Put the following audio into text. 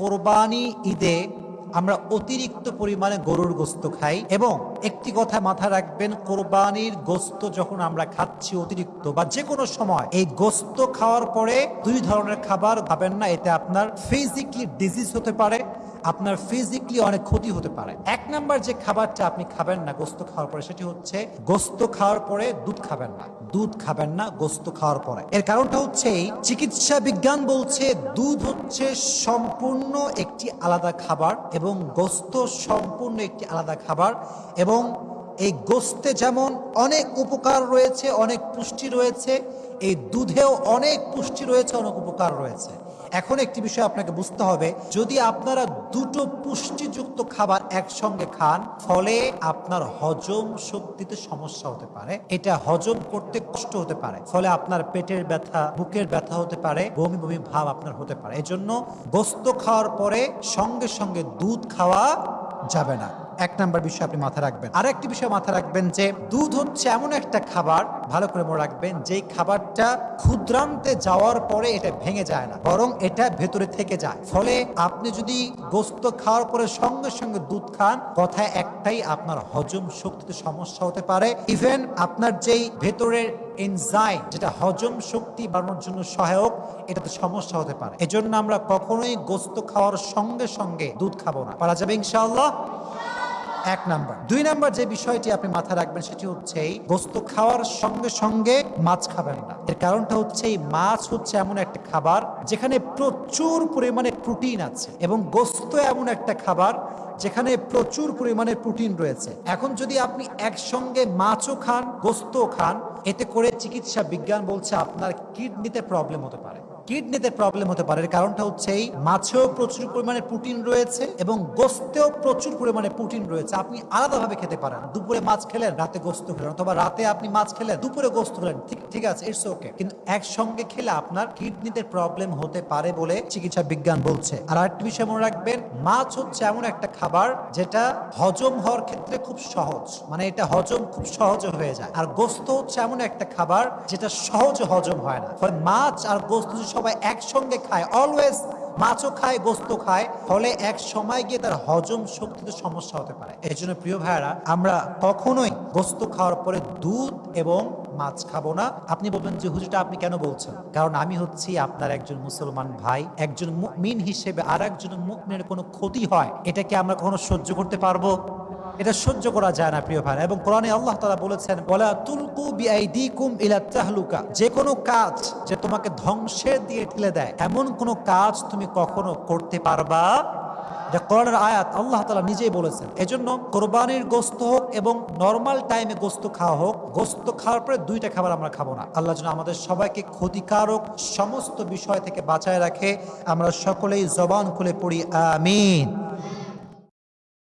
কোরবানি ঈদে আমরা অতিরিক্ত পরিমাণে গরুর গোস্ত খাই এবং একটি কথা মাথা রাখবেন, কোরবানির গোস্ত যখন আমরা খাচ্ছি অতিরিক্ত বা যে কোনো সময়, এই গোস্ত খাওয়ার পরে দুই ধরনের খাবার খাবেন না, এতে আপনার ফিজিক্যালি ডিজিজ হতে পারে আপনার ফিজিক্যালি অনেক ক্ষতি হতে পারে। এক নাম্বার যে খাবারটা আপনি খাবেন না, গোস্ত খাওয়ার পরে, সেটি হচ্ছে গোস্ত খাওয়ার পরে দুধ খাবেন না। দুধ খাবেন না, গোস্ত খাওয়ার পরে। এর কারণটা হচ্ছে চিকিৎসা বিজ্ঞান বলছে দুধ হচ্ছে সম্পূর্ণ একটি আলাদা খাবার এবং গোস্ত সম্পূর্ণ একটি আলাদা খাবার এবং এই গোস্তে যেমন অনেক উপকার রয়েছে, অনেক পুষ্টি রয়েছে, এই দুধেও অনেক পুষ্টি রয়েছে, অনেক উপকার রয়েছে। এখন একটি বিষয় আপনাকে বুঝতে হবে। যদি আপনারা দুটো পুষ্টিযুক্ত খাবার একসঙ্গে খান, ফলে আপনার হজম শক্তিতে সমস্যা হতে পারে। এটা হজম করতে কষ্ট হতে পারে, ফলে আপনার পেটের ব্যথা, বুকের ব্যথা হতে পারে, বমি বমি ভাব আপনার হতে পারে। এজন্য গোস্ত খাওয়ার পরে সঙ্গে সঙ্গে দুধ খাওয়া যাবে না। এক নাম্বার বিষয় আপনি মাথায় রাখবেন। আর একটি বিষয় মাথায় রাখবেন যে, দুধ হচ্ছে এমন একটা খাবার, ভালো করে মনে রাখবেন, যেই খাবারটা ক্ষুদ্রান্তে যাওয়ার পরে এটা ভেঙে যায় না, বরং এটা ভেতরে থেকে যায়। ফলে আপনি যদি গোস্ত খাওয়ার পরে সঙ্গে সঙ্গে দুধ খান, কথায় একটাই আপনার হজম শক্তিতে সমস্যা হতে পারে। ইভেন আপনার যেই ভেতরের এনজাইম যেটা হজম শক্তি বাড়ানোর জন্য সহায়ক, এটাতে সমস্যা হতে পারে। এজন্য আমরা কখনোই গোস্ত খাওয়ার সঙ্গে সঙ্গে দুধ খাব না। পারা যাবে ইনশাআল্লাহ? এক নাম্বার। দুই নাম্বার যে বিষয়টি আপনি মাথায় রাখবেন সেটি হচ্ছে বস্তু খাওয়ার সঙ্গে সঙ্গে মাছ খাবেন না। এর কারণটা হচ্ছে এই, মাছ হচ্ছে এমন একটা খাবার যেখানে প্রচুর পরিমাণে প্রোটিন আছে এবং গোস্ত এমন একটা খাবার যেখানে প্রচুর পরিমাণে প্রোটিন রয়েছে। এখন যদি আপনি একসঙ্গে মাছও খান গোস্ত খান, এতে করে চিকিৎসা বিজ্ঞান বলছে আপনার কিডনিতে প্রবলেম হতে পারে। কিডনিতে প্রবলেম হতে পারে কারণটা হচ্ছে এই, মাছেও প্রচুর পরিমাণে প্রোটিন রয়েছে এবং গোস্তেও প্রচুর পরিমাণে প্রোটিন রয়েছে। আপনি আলাদাভাবে খেতে পারেন দুপুরে মাছ খেলেন, রাতে গোস্ত খেলেন, অথবা রাতে আপনি মাছ খেলেন, দুপুরে গোস্ত খেলেন, ঠিক আছে ইটস ওকে কিন্তু একসঙ্গে খেলে আপনার কিডনিতে প্রবলেম হতে পারে বলে চিকিৎসা বিজ্ঞান বলছে। আর আরেকটি বিষয় মনে রাখবেন, মাছ হচ্ছে এমন একটা খাবার যেটা হজম হওয়ার ক্ষেত্রে খুব সহজ মানে এটা হজম খুব সহজে হয়ে যায়। আর গোস্ত হচ্ছে এমন একটা খাবার যেটা সহজ হজম হয় না। ফলে মাছ আর গোস্ত সবাই একসঙ্গে খায় অলওয়েজ মাছও খায় গোস্ত খায়, ফলে এক সময় গিয়ে তার হজম শক্তিতে সমস্যা হতে পারে। এই জন্য প্রিয় ভাইয়ারা, আমরা কখনোই গোস্ত খাওয়ার পরে দুধ এবং মাছ খাব না। আপনি বলবেন যে, হুজুরটা, আপনি কেন বলছেন? কারণ আমি হচ্ছি আপনার একজন মুসলমান ভাই, একজন মুমিন হিসেবে আর একজন মুকমিনের কোনো ক্ষতি হয়? এটাকে আমরা কখনো সহ্য করতে পারব? এটা সহ্য করা যায় না, প্রিয় ভাই এবং কোরআনে আল্লাহ তালা বলেছেন বলা তুলকু বিআইদিকুম ইলা তাহলুকা। যে কোনো কাজ যে তোমাকে ধ্বংসের দিয়ে ঠেলে দেয়, এমন কোনো কাজ তুমি কখনো করতে পারবা? এটা কোরআনের আয়াত, আল্লাহ তালা নিজেই বলেছেন। এজন্য কোরবানির গোস্ত হোক এবং নর্মাল টাইমে গোস্ত খাওয়া হোক, গোস্ত খাওয়ার পরে দুইটা খাবার আমরা খাব না। আল্লাহ যেন আমাদের সবাইকে ক্ষতিকারক সমস্ত বিষয় থেকে বাঁচায় রাখে। আমরা সকলেই জবান খুলে পড়ি, আমিন।